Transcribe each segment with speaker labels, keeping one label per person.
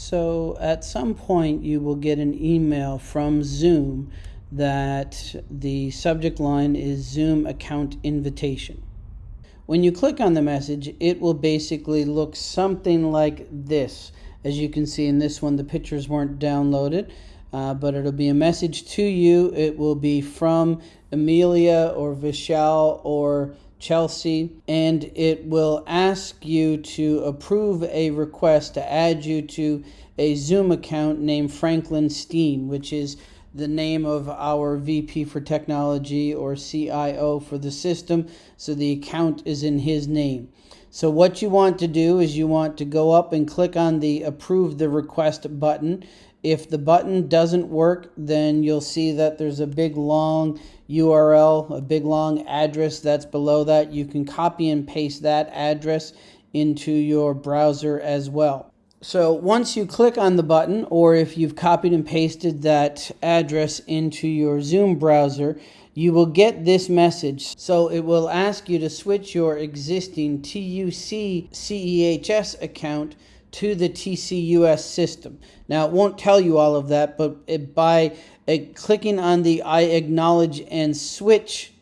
Speaker 1: So at some point, you will get an email from Zoom that the subject line is Zoom account invitation. When you click on the message, it will basically look something like this. As you can see in this one, the pictures weren't downloaded, uh, but it'll be a message to you. It will be from Amelia or Vishal or Chelsea, and it will ask you to approve a request to add you to a Zoom account named Franklin Steen, which is the name of our VP for technology or CIO for the system. So the account is in his name. So what you want to do is you want to go up and click on the approve the request button. If the button doesn't work, then you'll see that there's a big long URL, a big long address that's below that. You can copy and paste that address into your browser as well. So once you click on the button, or if you've copied and pasted that address into your Zoom browser, you will get this message. So it will ask you to switch your existing TUC CEHS account to the TCUS system. Now it won't tell you all of that, but it, by uh, clicking on the I acknowledge and switch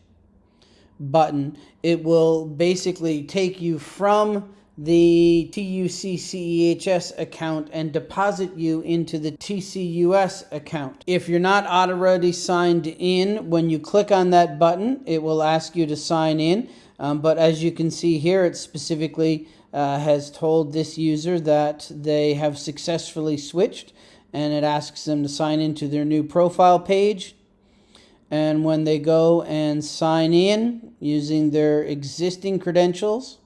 Speaker 1: button, it will basically take you from the TUCCEHS account and deposit you into the TCUS account. If you're not already signed in, when you click on that button, it will ask you to sign in. Um, but as you can see here, it specifically uh, has told this user that they have successfully switched and it asks them to sign into their new profile page. And when they go and sign in using their existing credentials,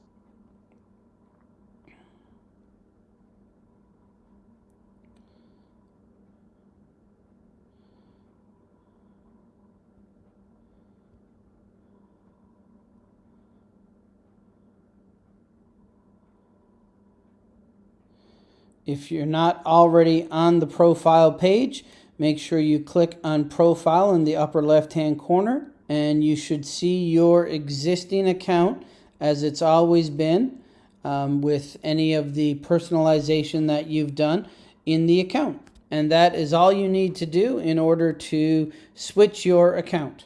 Speaker 1: If you're not already on the profile page, make sure you click on profile in the upper left hand corner and you should see your existing account as it's always been um, with any of the personalization that you've done in the account. And that is all you need to do in order to switch your account.